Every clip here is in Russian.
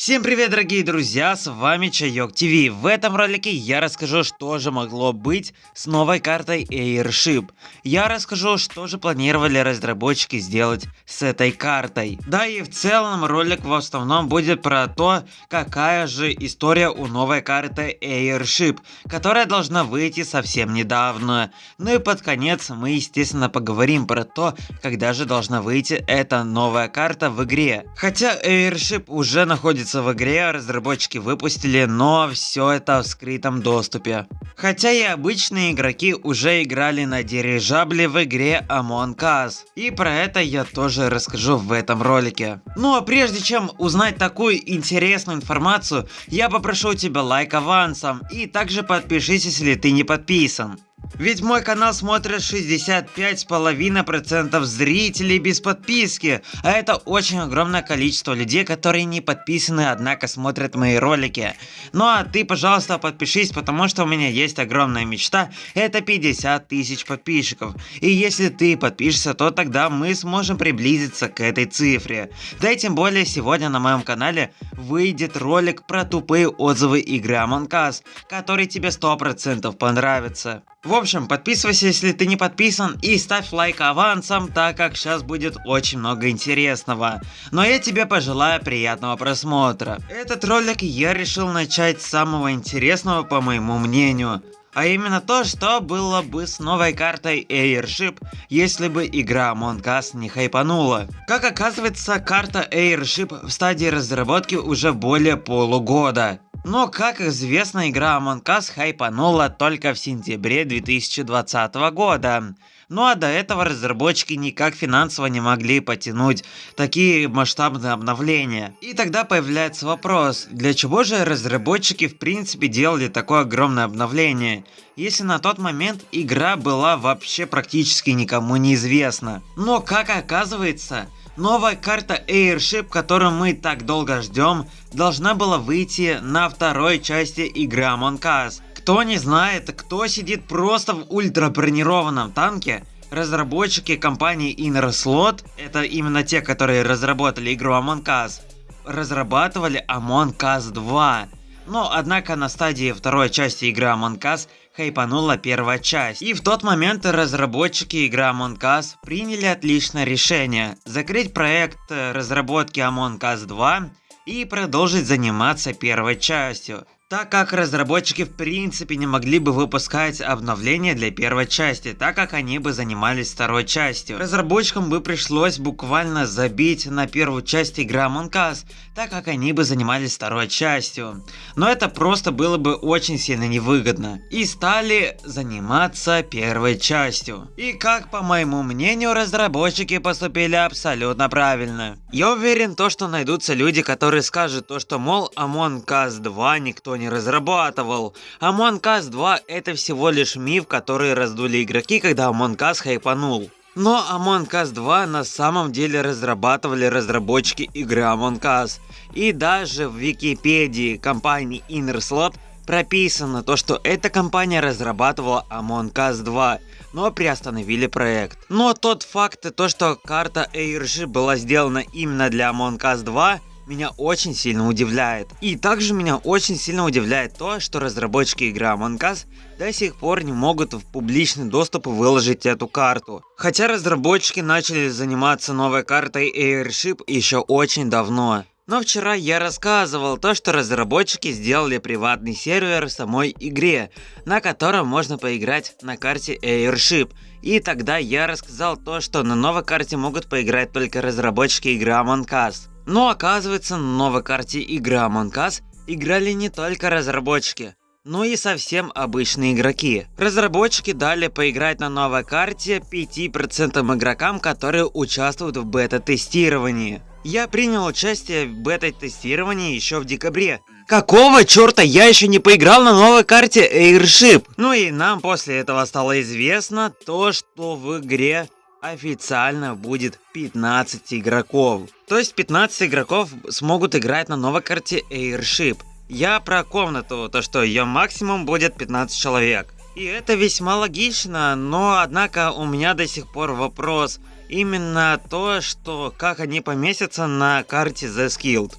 Всем привет, дорогие друзья, с вами Чайок ТВ. В этом ролике я расскажу, что же могло быть с новой картой Airship. Я расскажу, что же планировали разработчики сделать с этой картой. Да и в целом ролик в основном будет про то, какая же история у новой карты Airship, которая должна выйти совсем недавно. Ну и под конец мы естественно поговорим про то, когда же должна выйти эта новая карта в игре. Хотя Airship уже находится находится в игре, разработчики выпустили, но все это в скрытом доступе. Хотя и обычные игроки уже играли на дирижабле в игре Among Us. И про это я тоже расскажу в этом ролике. Ну а прежде чем узнать такую интересную информацию, я попрошу тебя лайк авансом и также подпишись, если ты не подписан. Ведь мой канал смотрят 65,5% зрителей без подписки, а это очень огромное количество людей, которые не подписаны, однако смотрят мои ролики. Ну а ты, пожалуйста, подпишись, потому что у меня есть огромная мечта, это 50 тысяч подписчиков. И если ты подпишешься, то тогда мы сможем приблизиться к этой цифре. Да и тем более сегодня на моем канале выйдет ролик про тупые отзывы игры Among Us, который тебе 100% понравится. В общем, подписывайся, если ты не подписан, и ставь лайк авансом, так как сейчас будет очень много интересного. Но я тебе пожелаю приятного просмотра. Этот ролик я решил начать с самого интересного, по моему мнению. А именно то, что было бы с новой картой Airship, если бы игра Among Us не хайпанула. Как оказывается, карта Airship в стадии разработки уже более полугода. Но, как известно, игра Among Us хайпанула только в сентябре 2020 года. Ну а до этого разработчики никак финансово не могли потянуть такие масштабные обновления. И тогда появляется вопрос, для чего же разработчики в принципе делали такое огромное обновление, если на тот момент игра была вообще практически никому неизвестна. Но как оказывается, Новая карта Airship, которую мы так долго ждем, должна была выйти на второй части игры Among Us. Кто не знает, кто сидит просто в ультрабронированном танке, разработчики компании Inner Slot, это именно те, которые разработали игру Among Us, разрабатывали Among Us 2. Но однако на стадии второй части игры Among Us хайпанула первая часть. И в тот момент разработчики игры Among Us приняли отличное решение закрыть проект э, разработки Among Us 2 и продолжить заниматься первой частью так как разработчики в принципе не могли бы выпускать обновления для первой части, так как они бы занимались второй частью. Разработчикам бы пришлось буквально забить на первую часть игры Among Us, так как они бы занимались второй частью. Но это просто было бы очень сильно невыгодно. И стали заниматься первой частью. И как по моему мнению, разработчики поступили абсолютно правильно. Я уверен то, что найдутся люди, которые скажут то, что мол Among Us 2 никто не разрабатывал. Among Us 2 это всего лишь миф, который раздули игроки, когда Among Us хайпанул. Но Among Us 2 на самом деле разрабатывали разработчики игры Among Us. И даже в Википедии компании InnerSlot прописано то, что эта компания разрабатывала Among Us 2, но приостановили проект. Но тот факт, то что карта Airship была сделана именно для Among Us 2, меня очень сильно удивляет. И также меня очень сильно удивляет то, что разработчики игры Among Us до сих пор не могут в публичный доступ выложить эту карту. Хотя разработчики начали заниматься новой картой Airship еще очень давно. Но вчера я рассказывал то, что разработчики сделали приватный сервер самой игре, на котором можно поиграть на карте Airship. И тогда я рассказал то, что на новой карте могут поиграть только разработчики игры Among Us. Но оказывается, на новой карте игра Among Us играли не только разработчики, но и совсем обычные игроки. Разработчики дали поиграть на новой карте 5% игрокам, которые участвуют в бета-тестировании. Я принял участие в бета-тестировании еще в декабре. Какого черта я еще не поиграл на новой карте Airship? Ну и нам после этого стало известно то, что в игре официально будет 15 игроков. То есть 15 игроков смогут играть на новой карте Airship. Я про комнату, то что ее максимум будет 15 человек. И это весьма логично, но однако у меня до сих пор вопрос. Именно то, что как они поместятся на карте The Skilled.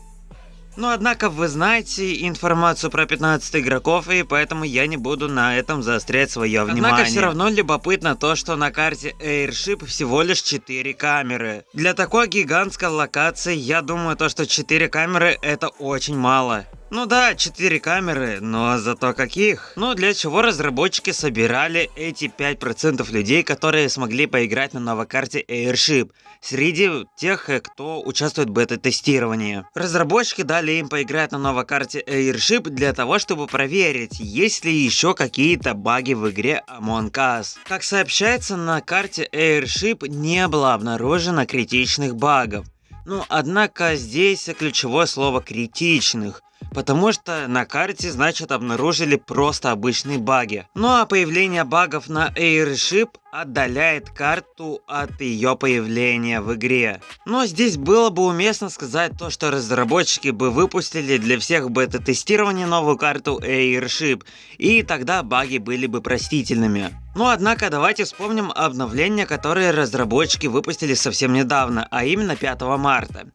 Но однако вы знаете информацию про 15 игроков, и поэтому я не буду на этом заострять свое внимание. Однако все равно любопытно то, что на карте Airship всего лишь 4 камеры. Для такой гигантской локации, я думаю, то, что 4 камеры это очень мало. Ну да, 4 камеры, но зато каких? Ну для чего разработчики собирали эти 5% людей, которые смогли поиграть на новой карте Airship, среди тех, э, кто участвует в бета-тестировании. Разработчики дали им поиграть на новой карте Airship для того, чтобы проверить, есть ли еще какие-то баги в игре Among Us. Как сообщается, на карте Airship не было обнаружено критичных багов. Ну, однако здесь ключевое слово критичных. Потому что на карте, значит, обнаружили просто обычные баги. Ну а появление багов на Airship отдаляет карту от ее появления в игре. Но здесь было бы уместно сказать то, что разработчики бы выпустили для всех бета-тестирования новую карту Airship, и тогда баги были бы простительными. Ну однако давайте вспомним обновления, которые разработчики выпустили совсем недавно, а именно 5 марта.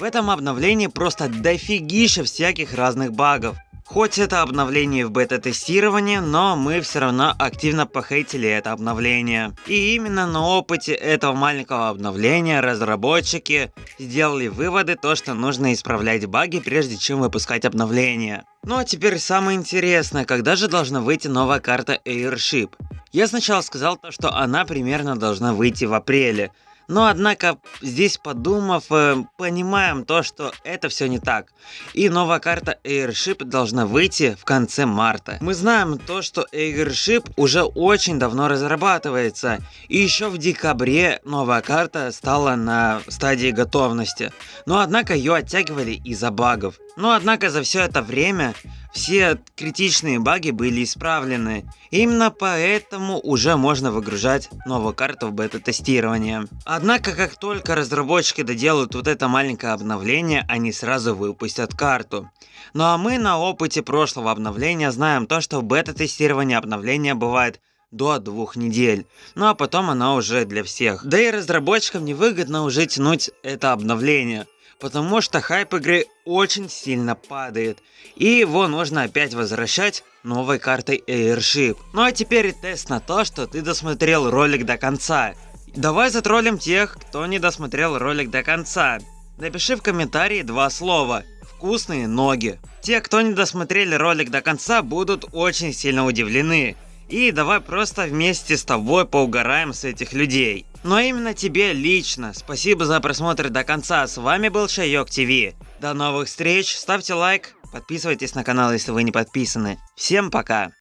В этом обновлении просто дофигища всяких разных багов. Хоть это обновление в бета-тестировании, но мы все равно активно похейтили это обновление. И именно на опыте этого маленького обновления разработчики сделали выводы, то что нужно исправлять баги, прежде чем выпускать обновление. Ну а теперь самое интересное, когда же должна выйти новая карта Airship? Я сначала сказал то, что она примерно должна выйти в апреле, но однако здесь подумав, э, понимаем то, что это все не так. И новая карта Airship должна выйти в конце марта. Мы знаем то, что Airship уже очень давно разрабатывается. И еще в декабре новая карта стала на стадии готовности. Но однако ее оттягивали из-за багов. Но однако за все это время все критичные баги были исправлены. Именно поэтому уже можно выгружать новую карту в бета-тестирование. Однако, как только разработчики доделают вот это маленькое обновление, они сразу выпустят карту. Ну а мы на опыте прошлого обновления знаем то, что в бета-тестировании обновления бывает до двух недель. Ну а потом она уже для всех. Да и разработчикам невыгодно уже тянуть это обновление потому что хайп игры очень сильно падает, и его нужно опять возвращать новой картой Airship. Ну а теперь тест на то, что ты досмотрел ролик до конца. Давай затроллим тех, кто не досмотрел ролик до конца. Напиши в комментарии два слова «Вкусные ноги». Те, кто не досмотрели ролик до конца, будут очень сильно удивлены. И давай просто вместе с тобой поугараем с этих людей. Но именно тебе лично. Спасибо за просмотр до конца. С вами был Шайок ТВ. До новых встреч. Ставьте лайк. Подписывайтесь на канал, если вы не подписаны. Всем пока.